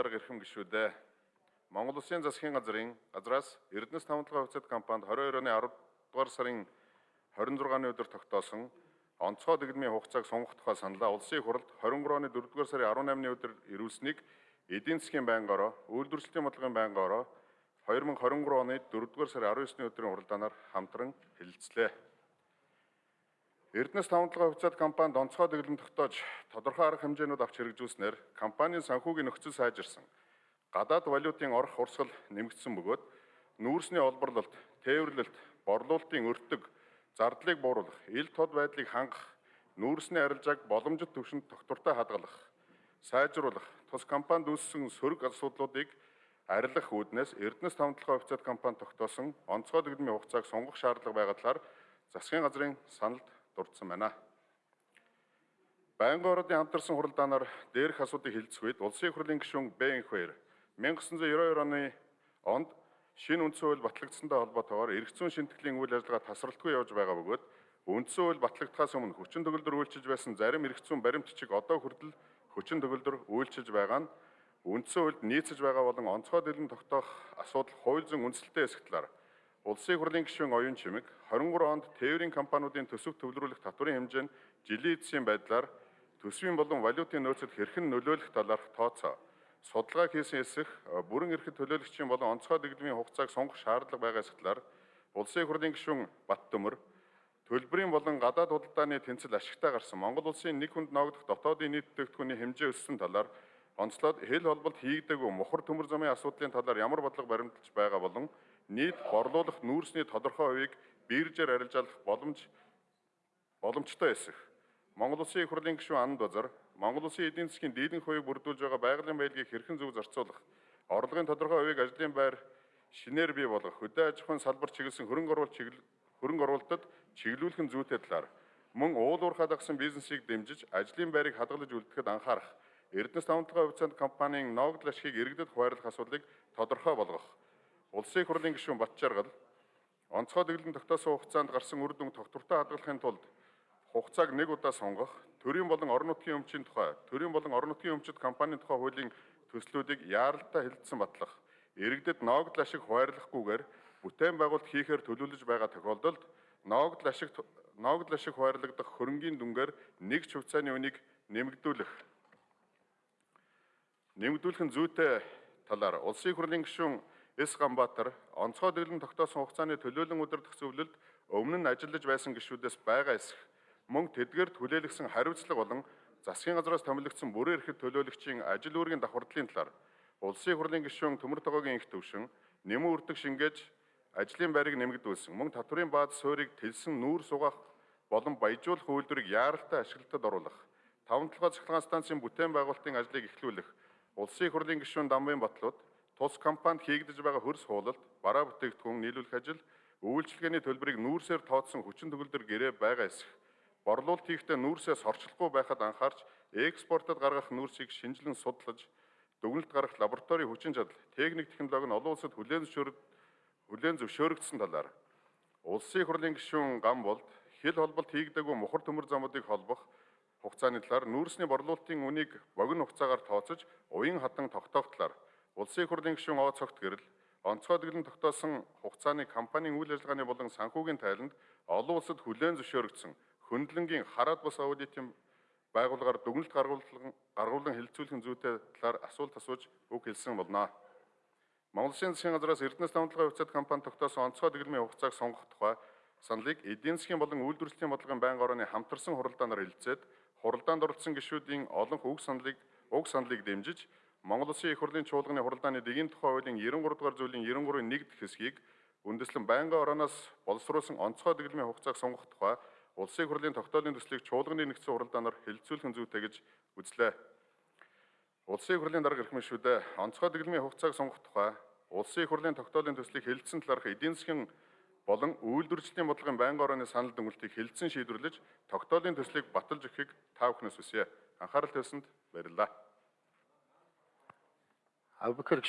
дарга эрхэм гишүүдээ Монгол Улсын засгийн газрын газраас Эрдэнэс тавталгаа хувьцат компанид 22 оны 10 дугаар сарын 26-ны өдөр тогтоосон онцгой дэглэмийн хугацааг сонгох тухай саналаа улсын хурлд 23 оны 4 дугаар сарын 18-ны өдөр ирүүлсэнийг эдийн засгийн байнгын ороо, үйлдвэрлэлийн бодлогын байнгын ороо 2023 оны 4 дугаар сарын 19-ны өдрийн хуралдаанаар хамтран хэлэлцлээ. Эрдэнэс тавталгаа хувьцат компанид онцгой дэглэм тогтоож тодорхой арга хэмжээнүүд авч хэрэгжүүлснээр компанийн санхүүгийн нөхцөл сайжирсан. Гадаад валютын орох урсгал нэмэгдсэн бөгөөд нүүрсний олборлолт, тээвэрлэлт, борлуулалтын өртөг, зардлыг бууруулах, ил тод байдлыг хангах, нүүрсний арилжааг боломжит түвшинд тогтвортой хадгалах, сайжруулах, тус компанид үүссэн сөрөг асуудлуудыг арилгах үүднээс Эрдэнэс тавталгаа хувьцат компани тогтоосон онцгой дэглэмийн хугацааг сонгох шаардлага байгаа талаар засгийн газрын саналд дурдсан байна. Байнгын ордын хамтарсан хуралдаанаар дээрх асуудыг хэлцэх үед улсын хурлын гишүүн Бэн Хоёр 1992 оны онд шинэ үндсэн хууль батлагдсантай холбоотойгоор эрх зүйн шинтгэлийн үйл ажиллагаа тасралтгүй явж байгаа бөгөөд үндсэн хууль батлагдахаас өмнө хүчин төгөлдөр үйлчилж байсан зарим эрх зүйн баримт чиг одоо хүртэл хүчин төгөлдөр үйлчилж байгаа нь үндсэн хуульд нийцэж байгаа болон онцгой дэлгэн тогтоох асуудал хууль зүйн үндсэлтэй эсэх талаар Улсын хурлын гишүүн оюун чимэг 23 онд тээврийн компаниудын төсөв төвлөрүүлэх татварын хэмжээ нь жилийн эцсийн байдлаар төсвийн болон валютын нөөцөд хэрхэн нөлөөлөх талаарх тооцоо. Судалгаа хийсэн эсэх бүрэн эрхт төлөөлөгчийн болон онцгой дэглэмийн хугацааг сонгох шаардлага байгаа эсгэлээр Улсын хурлын гишүүн Бат Төмөр төлбөрийн болон гадаад худалдааны тэнцэл ашигтай гарсан Монгол улсын нэг хүнд ногдох дотоодын нийт бүтээгдэхүүний хэмжээ өссөн талаар онцлоод хэл холболт хийгдээгүй мухар төмөр замын асуудлын талаар ямар бодлого баримталж байгаа болон нийт борлуулах нүүрсний тодорхой хувийг биржээр арилжаалах боломж боломжтой эсэх. Монгол Улсын их хурлын гишүүн Анд Базар Монгол Улсын эдийн засгийн дийлэнх хувийг бүрдүүлж байгаа байгалийн байлгийг хэрхэн зөв зарцуулах, орлогын тодорхой хувийг ажлын байр шинээр бий болгох, хөдөө аж ахуйн салбар чиглэсэн хөрөнгө оруулалт хөрөнгө оруулалтад чиглүүлэх нь зүйтэй талаар мөн уул уурхай дагсан бизнесийг дэмжиж ажлын байрыг хадгалж үлдэхэд анхаарах, Эрдэнэс тавталгаа хувьцаанд компанийн ногдол ашгийг иргэдэд хуваарлах асуудлыг тодорхой болгох Улсын их хурлын гишүүн Батчааргал онцгой дэглэм тогтоосон хугацаанд гарсан үр дүн тогтвортой хадгалахын тулд хугацааг нэг удаа сонгох, төрийн болон орон нутгийн өмчийн тухай, төрийн болон орон нутгийн өмчит компанийн тухай хуулийн төслүүдийг яаралтай хэлэлцсэн батлах, иргэдэд ногдол ашиг хуваарлахгүйгээр бүтээн байгуулалт хийхээр төлөвлөж байгаа тохиолдолд ногдол ашиг ногдол ашиг хуваарлагдах хөрөнгийн дүнгээр нэг ч хувьцааны үнийг нэмэгдүүлэх нэмэгдүүлэх нь зүйтэй талаар улсын хурлын гишүүн Эс Ганбаатар онцгой дэглэм тогтоосон хугацааны төлөөлөн удирдах зөвлөлд өмнө нь ажиллаж байсан гишүүдээс байгаа эсэх мөн тэдгээр хүлээлгсэн хариуцлага болон засгийн газраас томилогдсон бүрэн эрхт төлөөлөгчийн ажил үүргийн давхардлын талаар улсын хурлын гишүүн Төмөр тогоогийн их төвшин нэмэн үрдэг шингээж ажлын байрыг нэмэгдүүлсэн мөн татврын бааз суурийг тэлсэн нүүр сугаах болон баяжуулах үйлдвэрийг яаралтай ашиглалтад оруулах таван толгой цахилгаан станцын бүтээн байгуулалтын ажлыг эхлүүлэх улсын хурлын гишүүн Дамбын Батлууд Тус компанид хийгдэж байгаа хөрс хуулалт, бараа бүтээгдэхүүн нийлүүлэх ажил, үйлчилгээний төлбөрийг нүүрсээр тооцсон хүчин төгөлдөр гэрээ байгаа эсэх. Борлуулалт хийхдээ нүүрсээс орчлохгүй байхад анхаарч экспортод гаргах нүүрсийг шинжилэн судлаж, дүгнэлт гаргах лаборатори хүчин чадал, техник технологи нь олон улсад хүлээн зөвшөөрөд хүлээн зөвшөөрөгдсөн талаар улсын хурлын гишүүн гам болд хил холболт хийгдээгүй мухар төмөр замуудыг холбох хугацааны талаар нүүрсний борлуулалтын үнийг богино хугацаагаар тооцож уян хатан тогтоох талаар Улсын их хурлын гишүүн Оо цогт гэрэл онцгой дэглэн тогтоосон хугацааны компанийн үйл ажиллагааны болон санхүүгийн тайланд олон улсад хүлээн зөвшөөрөгдсөн хөндлөнгийн хараад бус аудитын байгууллагаар дүгнэлт гаргуулан гаргуулan хилцүүлэхин зүйтэй талаар асуулт асууж үг хэлсэн болно. Монгол Улсын засгийн газраас Эрдэнэс намтлагын хувьцаат компани тогтоосон онцгой дэглэмийн хугацааг сонгох тухай саналыг эдийн засгийн болон үйлдвэрлэлийн бодлогын байнгын орооны хамтарсан хуралдаанаар хэлэлцээд хуралдаанд оролцсон гишүүдийн олонх уг саналыг уг саналыг дэмжиж Монгол Улсын их хурлын чуулганы хуралдааны дэгийн тухай хуулийн 93 дугаар зүйлийн 93-ийн 1 хэсгийг үндэслэн байнгын орооноос боловсруулсан онцгой дэглэмийн хугацааг сонгох тухай Улсын их хурлын тогтоолын төслийг чуулганы нэгдсэн хуралдаанаар хэлэлцүүлэх зүйтэй гэж үзлээ. Улсын их хурлын дарга эрхмэн шүдэ онцгой дэглэмийн хугацааг сонгох тухай Улсын их хурлын тогтоолын төслийг хэлэлцсэн талаарх эдийн засгийн болон үйлдвэрчлийн бодлогын байнгын орооны санал дүгнэлтийг хэлэлцэн шийдвэрлэж тогтоолын төслийг баталж өгөхийг та бүхнээс хүсье. Анхаарал тавьсанд баярлалаа. I could